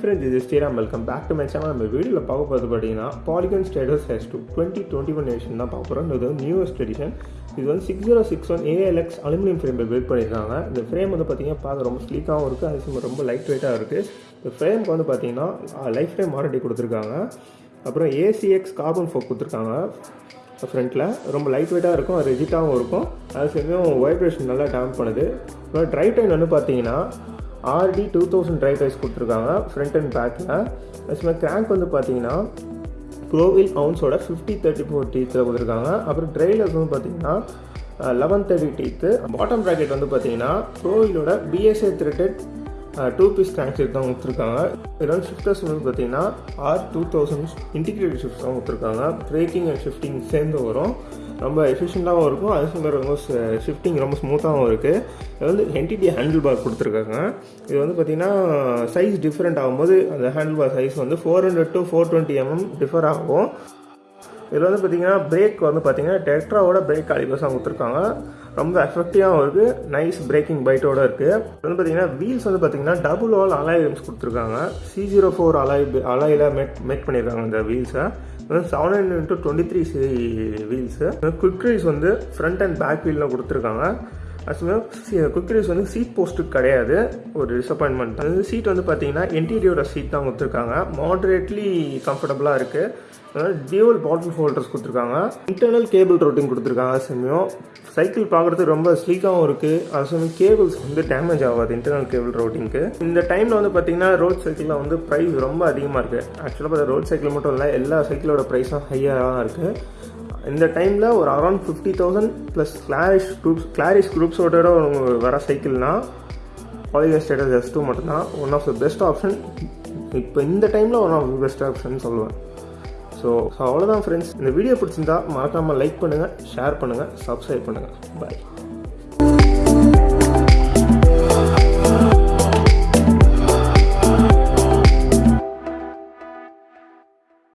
Sriram welcome back to my channel நம்ம வீடியோவில் பார்க்க போகிறது பார்த்தீங்கன்னா Polygon Strattos S two twenty twenty one edition தான் பார்க்க போகிறோம் இது வந்து நியூவஸ்ட் எடிஷன் இது வந்து six zero six one ALX aluminium ஃப்ரேமில் பில்ட் பண்ணியிருக்காங்க. இந்த ஃப்ரேம் வந்து பார்த்தீங்கன்னா பார்க்க ரொம்ப ஸ்லீக்காகவும் இருக்குது அது ரொம்ப லைட் வெயிட்டாக இருக்குது இந்த ஃப்ரேமுக்கு வந்து பார்த்தீங்கன்னா லைஃப் ஃப்ரேம் வாரண்டி கொடுத்துருக்காங்க. அப்புறம் ஏசிஎக்ஸ் கார்பன் ஃபோக் கொடுத்துருக்காங்க. ஃப்ரண்ட்டில் ரொம்ப லைட் வெயிட்டாக இருக்கும் ரிஜிட்டாகவும் இருக்கும். அது சமயம் வைப்ரேஷன் நல்லா டேம்ப் பண்ணுது. அப்புறம் ட்ரைவ் டைம் வந்து பார்த்தீங்கன்னா ஆர்டி டூ தௌசண்ட் ட்ரைவ் டைஸ் கொடுத்துருக்காங்க ஃப்ரண்ட் அண்ட் பேக்கில் அதுமாதிரி கிராங்க் வந்து பார்த்தீங்கன்னா க்ளோவில் அவுன்ஸோட ஃபிஃப்டி தேர்ட்டி ஃபோர் டீத்தில் கொடுத்துருக்காங்க. அப்புறம் ட்ரைலர்ஸ் வந்து பார்த்தீங்கன்னா eleven thirty teeth bottom bracket வந்து பார்த்தீங்கன்னா க்ளோவிலோட BSA threaded two piece crankset தான் கொடுத்துருக்காங்க. இதெல்லாம் ஷிஃப்டர்ஸ் வந்து பார்த்தீங்கன்னா R two thousand integrated shift தான் கொடுத்துருக்காங்க. பிரேக்கிங் அண்ட் ஷிஃப்டிங் சேர்ந்து வரும். ரொம்ப எஃபிஷியண்ட்டாகவும் இருக்கும். அதே சமயம் ரொம்ப ஷிஃப்டிங் ரொம்ப ஸ்மூத்தாகவும் இருக்குது இது வந்து என்டிடி ஹேண்டில் பார் கொடுத்துருக்காங்க. இது வந்து பார்த்திங்கன்னா சைஸ் டிஃப்ரெண்ட் ஆகும்போது அந்த ஹேண்டில் பார் சைஸ் வந்து four hundred to four twenty mm differ ஆகும். இதில் வந்து பார்த்தீங்கன்னா பிரேக் வந்து பார்த்தீங்கன்னா டெட்ராவோட பிரேக் காலிபர்ஸ் கொடுத்துருக்காங்க. ரொம்ப எஃபெக்டிவாகவும் இருக்குது நைஸ் பிரேக்கிங் பைட்டோட இருக்குது வந்து பார்த்தீங்கன்னா வீல்ஸ் வந்து பார்த்தீங்கன்னா டபுள் ஆல் அலாய் வீல்ஸ் கொடுத்துருக்காங்க. சி ஜீரோ ஃபோர் அலாய் அலாயில் மேக் மேக் பண்ணியிருக்காங்க இந்த வீல்ஸை வந்து seven hundred into twenty three C wheels quick release வந்து ஃப்ரண்ட் அண்ட் பேக் வீலில் கொடுத்துருக்காங்க. அது குவிக் ரைஸ் வந்து சீட் போஸ்ட்டுக்கு கிடையாது. ஒரு டிசப்பாயின்மெண்ட் அது சீட் வந்து பார்த்தீங்கன்னா இன்டீரியரோட சீட் தான் கொடுத்துருக்காங்க. மாடரேட்லி கம்ஃபர்டபுளாக இருக்குது அதனால் டியூவல் பாட்டில் ஹோல்டர்ஸ் கொடுத்துருக்காங்க. இன்டர்னல் கேபிள் ரோட்டிங் கொடுத்துருக்காங்க சமயம் சைக்கிள் பார்க்குறதுக்கு ரொம்ப ஸ்லீக்காகவும் இருக்குது அது சமயம் கேபிள்ஸ் வந்து டேமேஜ் ஆகாது இன்டர்னல் கேபிள் ரோட்டிங்க்கு இந்த டைமில் வந்து பார்த்தீங்கன்னா ரோட் சைக்கிளில் வந்து ப்ரைஸ் ரொம்ப அதிகமாக இருக்குது ஆக்சுவலாக பார்த்தா ரோட் சைக்கிள் மட்டும் இல்லை எல்லா சைக்கிளோட ப்ரைஸும் ஹையாக தான் இருக்குது இந்த டைமில் ஒரு around fifty thousand plus Claris groups Claris குரூப்ஸோட வர சைக்கிள்னா பாலிகன் ஸ்டேட்டஸ் எஸ் டூ மட்டும்தான் one of the best option இப்போ இந்த டைமில் one of the best option சொல்லுவேன். ஸோ ஸோ அவ்வளோதான் ஃப்ரெண்ட்ஸ் இந்த வீடியோ பிடிச்சிருந்தா மறக்காமல் லைக் பண்ணுங்கள் ஷேர் பண்ணுங்கள் சப்ஸ்கிரைப் பண்ணுங்கள் பாய்